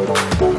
Música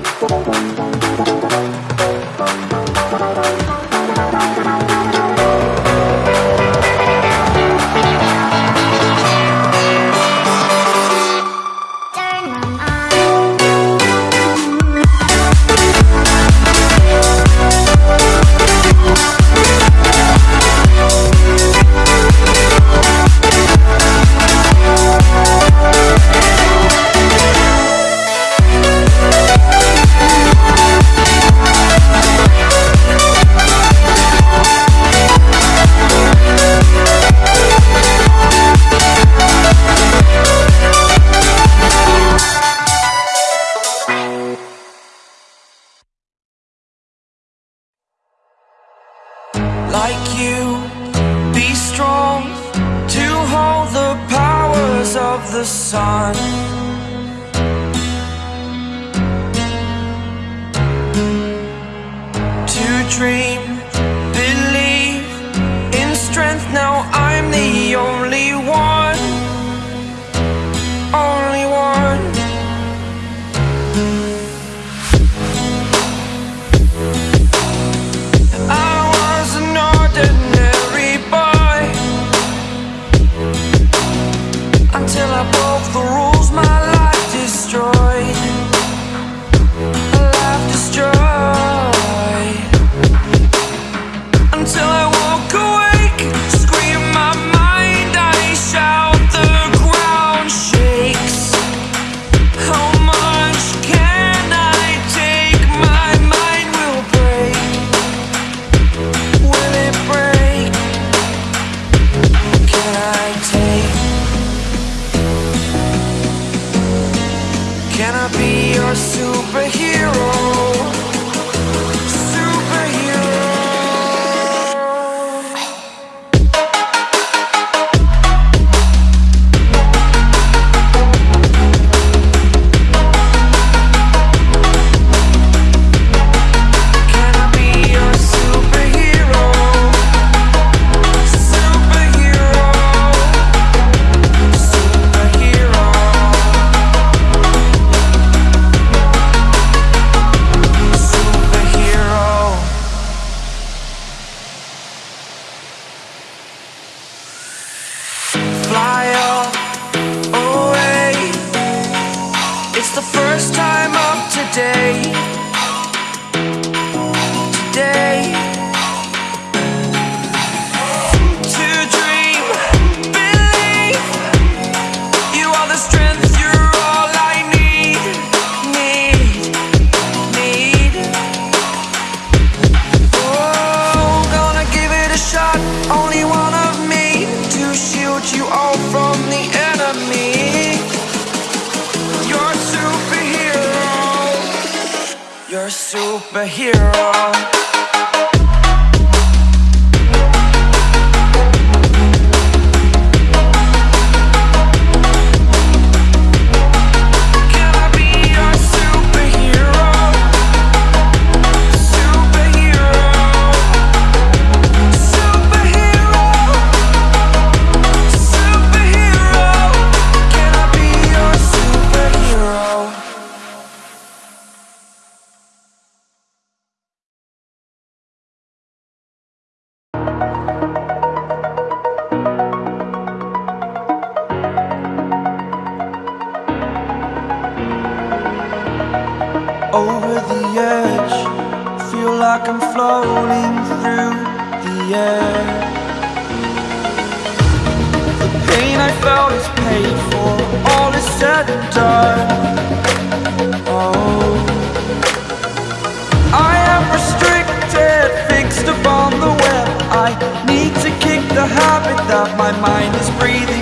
dream. It's the first time of today. superhero. I am restricted, fixed upon the web. I need to kick the habit that my mind is breathing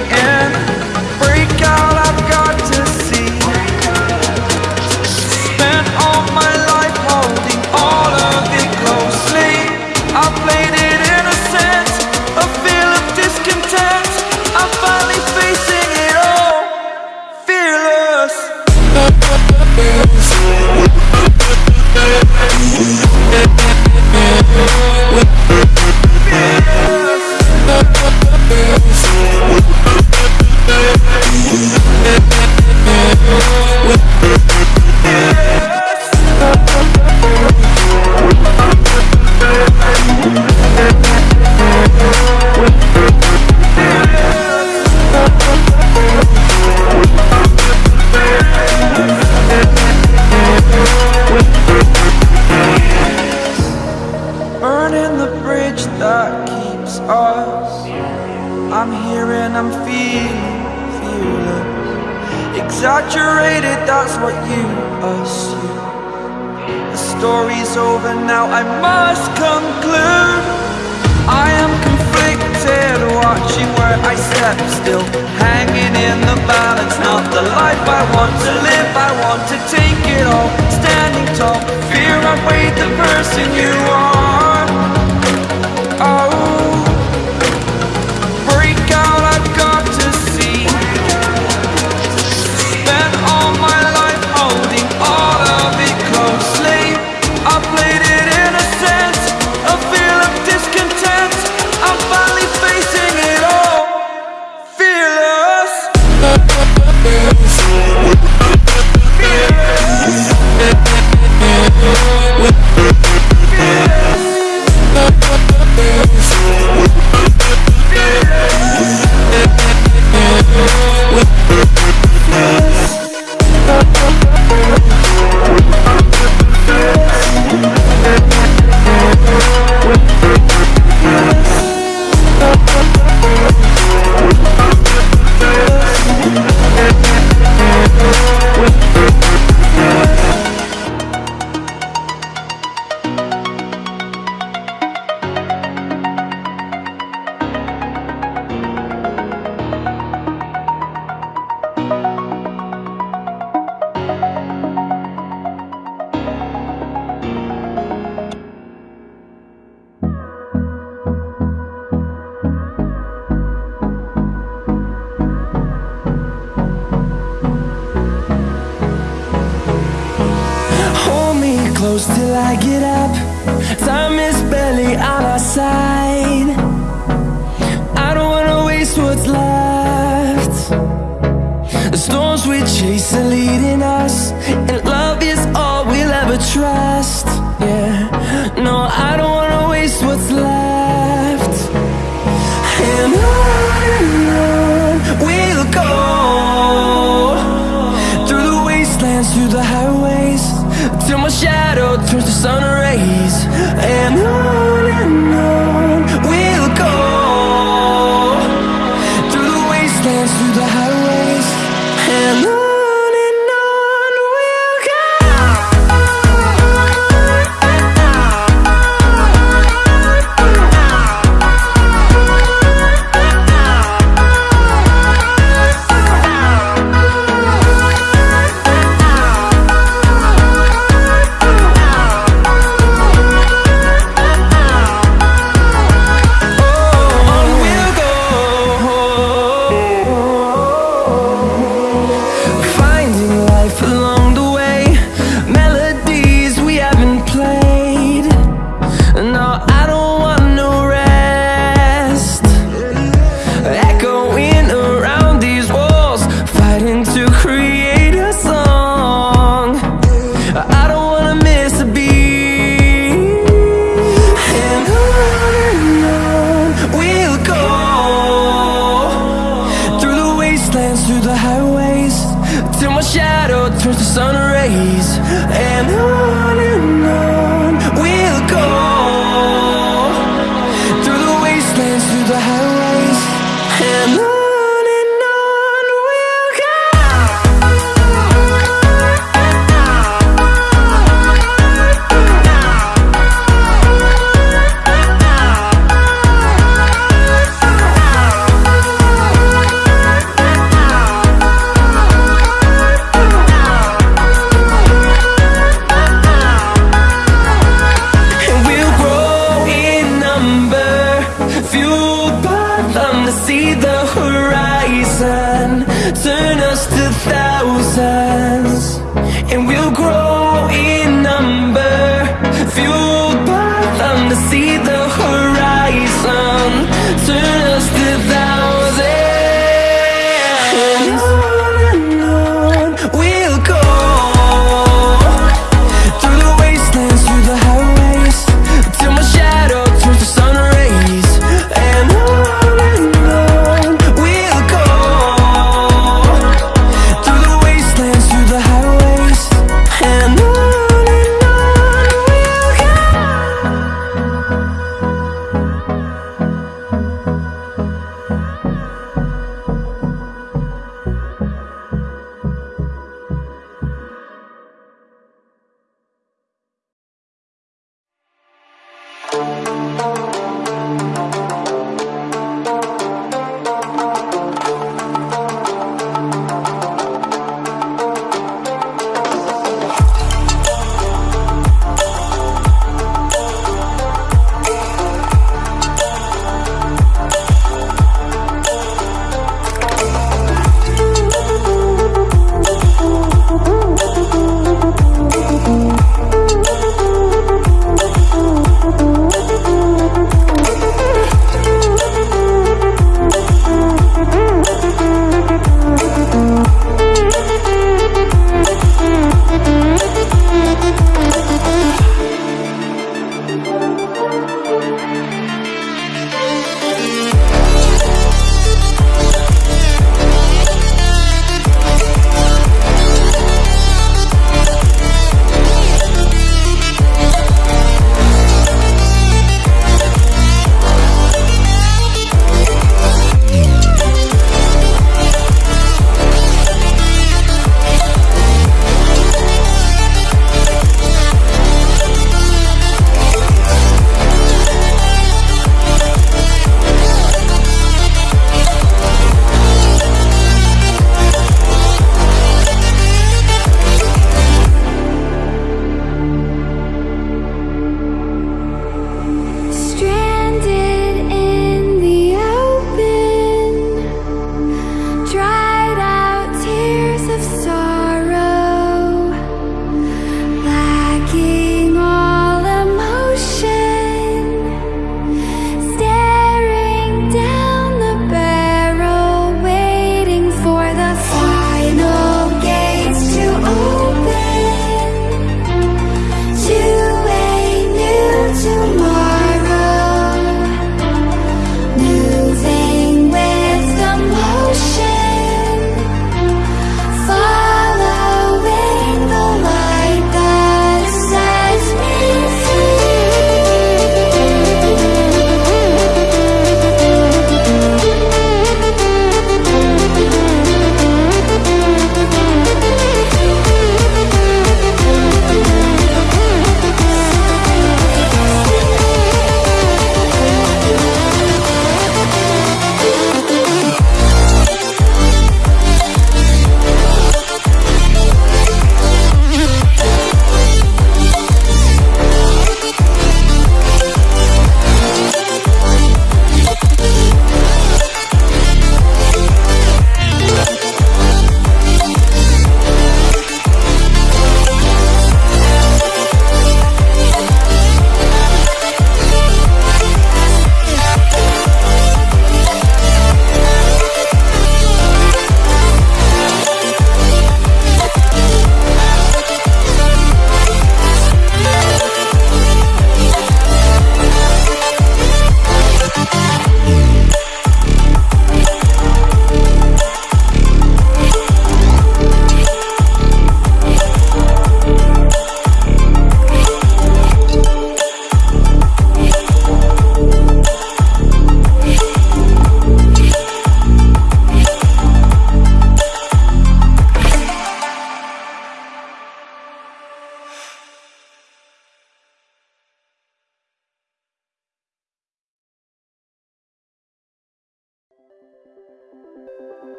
burning the bridge that keeps us. I'm here and I'm feeling fearless. Exaggerated, that's what you assume. The story's over now, I must conclude. I am conflicted, watching where I step still. Hanging in the balance, not the life I want to live. I want to take it all, standing tall. Fear I weighed the person you are. get up. Time is barely on our side. I don't wanna waste what's left. The storms we chase are leading us And love is all we'll ever trust. Yeah, no, I don't wanna waste what's left. And on we'll go Through the wastelands, through the highways Till my shadow turns the sun around. to see the horizon. Turn us to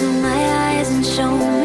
Into my eyes and show me